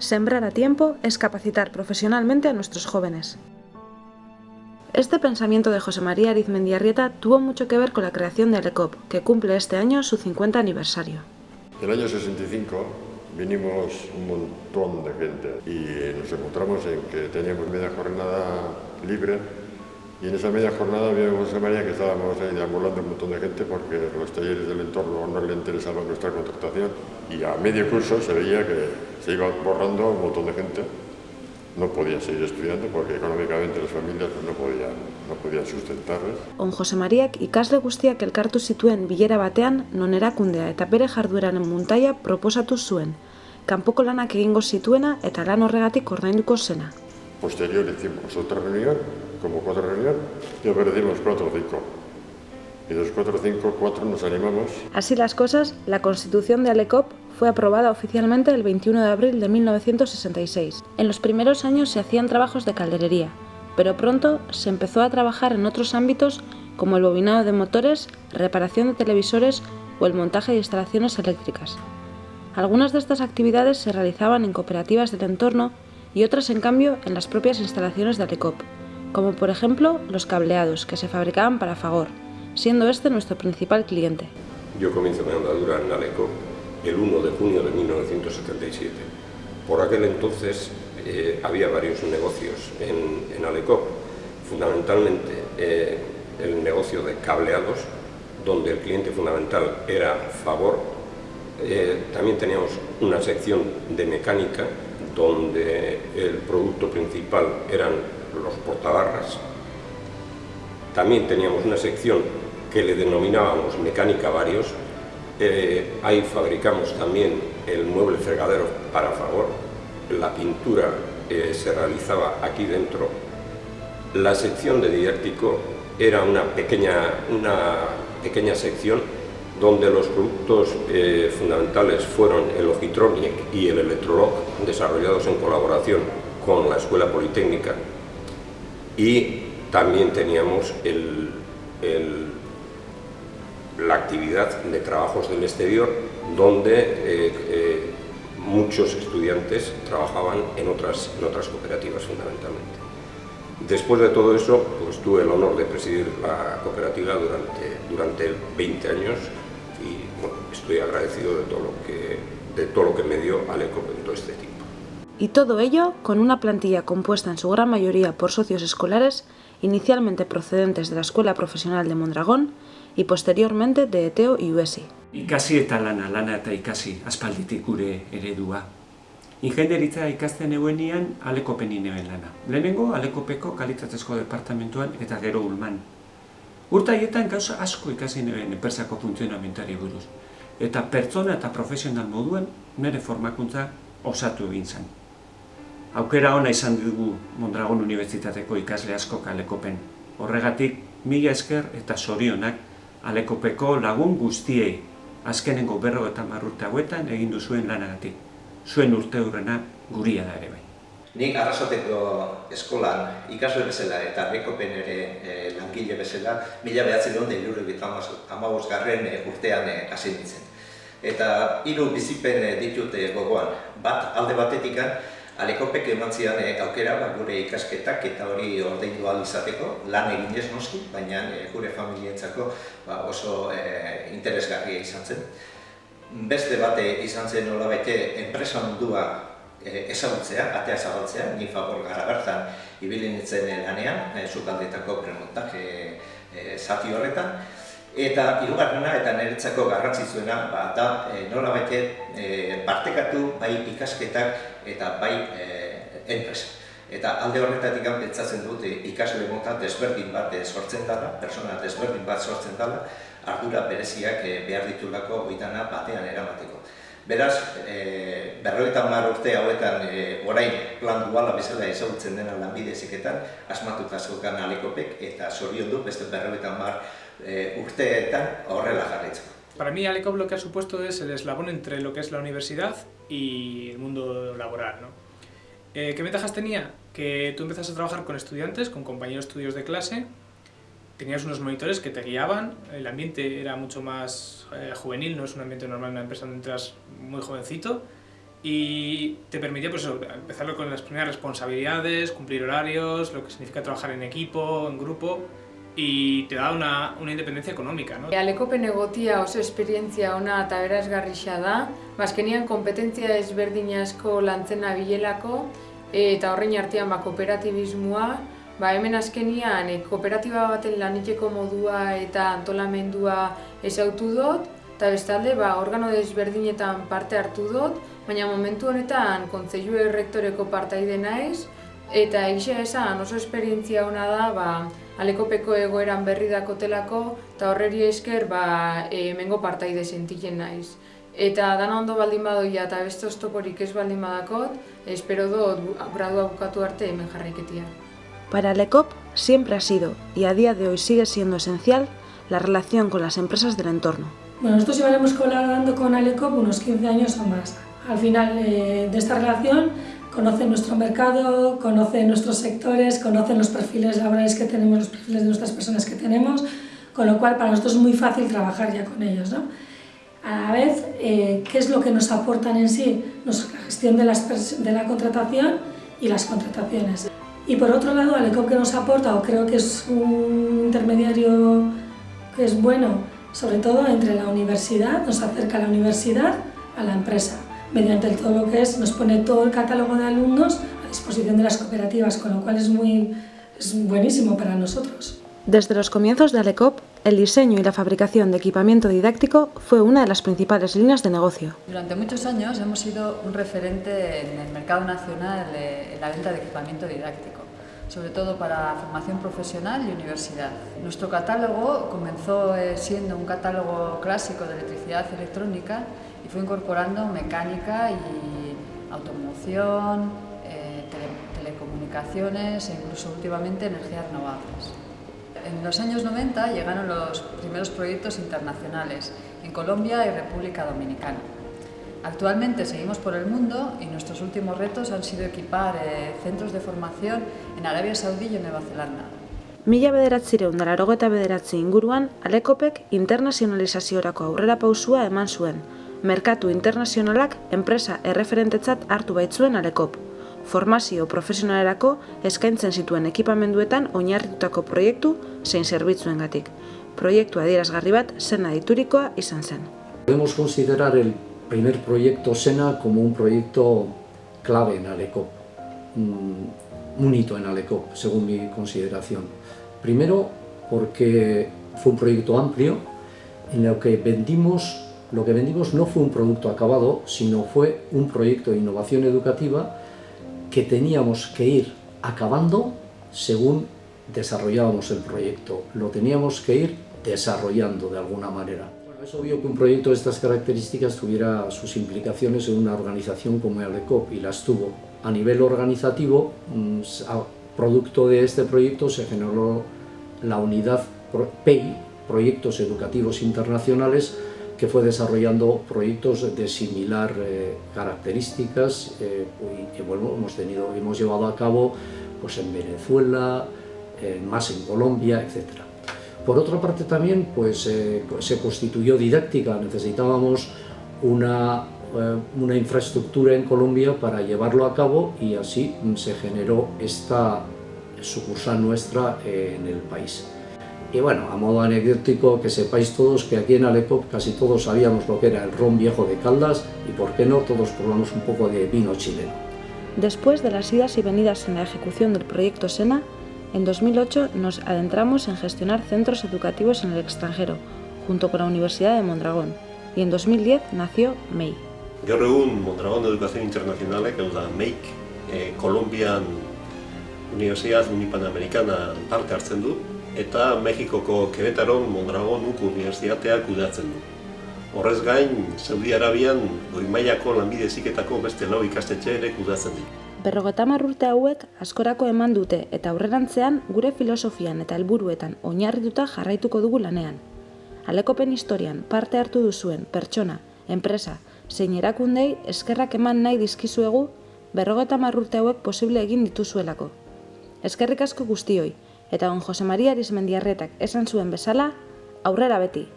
Sembrar a tiempo es capacitar profesionalmente a nuestros jóvenes. Este pensamiento de José María Arizmendiarrieta tuvo mucho que ver con la creación de Alecop, que cumple este año su 50 aniversario. El año 65 vinimos un montón de gente y nos encontramos en que teníamos media jornada libre y en esa media jornada vimos José María que estábamos ahí deambulando un montón de gente porque los talleres del entorno no le interesaba nuestra contratación y a medio curso se veía que se iba borrando un montón de gente no podía seguir estudiando porque económicamente las familias no podían, no podían sustentarles. On Jose Mariak ikasle guztiak elkartu zituen bilera batean non erakundea eta bere jardueraren muntaia proposatu zuen, kanpoko lanak egingo zituena eta lan horregatik ordainduko zena. Posterior hicimos otra reunión, como cuatro reuniones, y ofrecimos cuatro o cinco. Y de cuatro o cinco, cuatro nos animamos. Así las cosas, la constitución de Alecop fue aprobada oficialmente el 21 de abril de 1966. En los primeros años se hacían trabajos de calderería, pero pronto se empezó a trabajar en otros ámbitos como el bobinado de motores, reparación de televisores o el montaje de instalaciones eléctricas. Algunas de estas actividades se realizaban en cooperativas del entorno y otras en cambio en las propias instalaciones de Alecop, como por ejemplo los cableados que se fabricaban para Fagor, siendo este nuestro principal cliente. Yo comienzo mi andadura en Alecop el 1 de junio de 1977. Por aquel entonces eh, había varios negocios en, en Alecop, fundamentalmente eh, el negocio de cableados, donde el cliente fundamental era Favor. Eh, también teníamos una sección de mecánica, donde el producto principal eran los portabarras. También teníamos una sección que le denominábamos mecánica varios, eh, ahí fabricamos también el mueble fregadero para favor, la pintura eh, se realizaba aquí dentro. La sección de didáctico era una pequeña, una pequeña sección donde los productos eh, fundamentales fueron el Ogitronic y el Electrolog, desarrollados en colaboración con la Escuela Politécnica. Y también teníamos el, la actividad de trabajos del exterior, donde eh, eh, muchos estudiantes trabajaban en otras, en otras cooperativas fundamentalmente. Después de todo eso, pues tuve el honor de presidir la cooperativa durante, durante 20 años y bueno, estoy agradecido de todo, lo que, de todo lo que me dio Aleco en todo este tiempo. Y todo ello con una plantilla compuesta en su gran mayoría por socios escolares, inicialmente procedentes de la Escuela Profesional de Mondragón y posteriormente de Eteo y UESI. Ikasi eta lana, lana eta ikasi, aspalditik gure eredua. Ingenieritza ikasten eguenian alekopen ineben lana. Lehenengo alekopeko kalitatezko departamentuan eta gero ulman. Urta haietan gauza asko ikasi neben enpresako funtzionamentuari buruz. Eta pertsona eta profesional moduan nire formakuntza osatu egin zen. Aukera ona izan dugu Mondragon Unibertsitateko ikasle asko alekopen. Horregatik, mila esker eta sorionak alekopeko lagun guztiei, azkenengo berro eta marrurte hauetan egin duzuen lanagatik. Zuen urte hurrena guria da ere bai. Nik arrasateko eskolan ikasle bezala eta bekopen ere e, langile bezala mila behatzen duen delure amabos garren e, urtean e, hasi nintzen. Eta hiru bizipen e, ditute gogoan, bat alde batetikan Alekopek eman e, aukera ba, gure ikasketak eta hori ordeindu ahal izateko, lan egin ez noski, baina e, gure familientzako ba, oso e, interesgarria izan zen. Beste bate izan zen nola bete enpresa mundua e, ezagutzea, atea zabaltzea, ni favor gara bertan ibili nintzen lanean, e, zukaldetako premontaje e, zati horretan, Eta hirugarrena eta niretzako garrantzitsuena ba, da e, nola bete e, partekatu bai ikasketak eta bai e, enpresa. Eta alde horretatik pentsatzen dute ikasle mota desberdin bat sortzen dela, persona desberdin bat sortzen dela, ardura bereziak e, behar ditulako oitana batean eramateko. Beraz, e, berroita mar urte hauetan e, orain plan duala bezala ezagutzen dena lanbide eziketan, asmatuta zokan alekopek eta zorion du beste berroita mar eh, urteetan horrela jarraitzeko. Para mí Alecop lo que ha supuesto es el eslabón entre lo que es la universidad y el mundo laboral. ¿no? Eh, ¿Qué ventajas tenía? Que tú empezas a trabajar con estudiantes, con compañeros estudios de clase, tenías unos monitores que te guiaban, el ambiente era mucho más eh, juvenil, no es un ambiente normal en una empresa donde entras muy jovencito, y te permitía pues, empezar con las primeras responsabilidades, cumplir horarios, lo que significa trabajar en equipo, en grupo, y te da una, una independencia económica. ¿no? Alekopen egotia oso esperientzia ona eta berazgarrisa da, bazkenian kompetentzia ezberdin asko lantzen abilelako, eta horrein artean ba, kooperatibismoa, ba, hemen azkenian e, kooperatiba baten laniteko modua eta antolamendua ezautu dut, eta bestalde ba, organo desberdinetan parte hartu dut, baina momentu honetan kontzeilu errektoreko partaide naiz, eta egisa esan oso esperientzia ona da ba, alekopeko egoeran berri dakotelako, eta horreri esker ba, e, mengo partaide sentitzen naiz. Eta dana ondo baldin badoia eta beste oztoporik ez baldin badakot, espero dut gradua bukatu arte hemen jarraiketia. Para Alecop siempre ha sido, y a día de hoy sigue siendo esencial, la relación con las empresas del entorno. Bueno, nosotros llevaremos colaborando con Alecop unos 15 años o más. Al final eh, de esta relación conocen nuestro mercado, conocen nuestros sectores, conocen los perfiles laborales que tenemos, los perfiles de nuestras personas que tenemos, con lo cual para nosotros es muy fácil trabajar ya con ellos. ¿no? A la vez, eh, ¿qué es lo que nos aportan en sí? Nos, la gestión de, las, de la contratación y las contrataciones. Y por otro lado, Alecop que nos aporta, o creo que es un intermediario que es bueno, sobre todo entre la universidad, nos acerca a la universidad a la empresa, mediante todo lo que es, nos pone todo el catálogo de alumnos a disposición de las cooperativas, con lo cual es, muy, es buenísimo para nosotros. Desde los comienzos de Alecop, el diseño y la fabricación de equipamiento didáctico fue una de las principales líneas de negocio. Durante muchos años hemos sido un referente en el mercado nacional en la venta de equipamiento didáctico, sobre todo para formación profesional y universidad. Nuestro catálogo comenzó eh, siendo un catálogo clásico de electricidad electrónica y fue incorporando mecánica y automoción, eh, telecomunicaciones e incluso últimamente energías renovables. En los años 90 llegaron los primeros proyectos internacionales en Colombia y República Dominicana. Actualmente seguimos por el mundo y nuestros últimos retos han sido equipar eh, centros de formación en Arabia Saudí y en Nueva Zelanda. Mila bederatzireun dararo eta bederatzi inguruan, Alekopek internazionalizaziorako aurrera pausua eman zuen. Merkatu internazionalak enpresa erreferentetzat hartu baitzuen Alekop. formazio profesionalerako eskaintzen zituen ekipamenduetan oinarritutako proiektu zein zerbitzuengatik. Proiektu adierazgarri bat zena diturikoa izan zen. Podemos considerar el primer proyecto SENA como un proyecto clave en Alecop, un hito en Alecop, según mi consideración. Primero, porque fue un proyecto amplio en el que vendimos, lo que vendimos no fue un producto acabado, sino fue un proyecto de innovación educativa que teníamos que ir acabando según desarrollábamos el proyecto. Lo teníamos que ir desarrollando de alguna manera. Es obvio que un proyecto de estas características tuviera sus implicaciones en una organización como ALECOP y las tuvo. A nivel organizativo, mm, producto de este proyecto se generó la unidad PEI, Proyectos Educativos Internacionales, que fue desarrollando proyectos de similar eh, características eh, y que bueno, hemos, tenido, hemos llevado a cabo pues, en Venezuela, eh, más en Colombia, etc. Por otra parte también pues, se constituyó didáctica, necesitábamos una, una infraestructura en Colombia para llevarlo a cabo y así se generó esta sucursal nuestra en el país. Y bueno, a modo anecdótico, que sepáis todos que aquí en Alecop casi todos sabíamos lo que era el ron viejo de Caldas y por qué no todos probamos un poco de vino chileno. Después de las idas y venidas en la ejecución del proyecto SENA, en 2008 nos adentramos en gestionar centros educativos en el extranjero, junto con la Universidad de Mondragón, y en 2010 nació MEI. Gaur egun Mondragón Educación Internacionalek, hau da MEIK, eh, Kolombian Universidad Unipanamericana parte hartzen du, eta Mexikoko Querétaron Mondragon Nuku Unibertsitateak kudeatzen du. Horrez gain, Saudi Arabian goi mailako lanbide ziketako beste lau ikastetxe ere kudeatzen ditu. Berrogetamar urte hauek askorako eman dute eta aurrerantzean gure filosofian eta helburuetan oinarrituta jarraituko dugu lanean. Alekopen historian parte hartu duzuen pertsona, enpresa, zein erakundei eskerrak eman nahi dizkizuegu berrogetamar urte hauek posible egin dituzuelako. Eskerrik asko guztioi, eta on Jose Maria Arizmendiarretak esan zuen bezala, aurrera beti.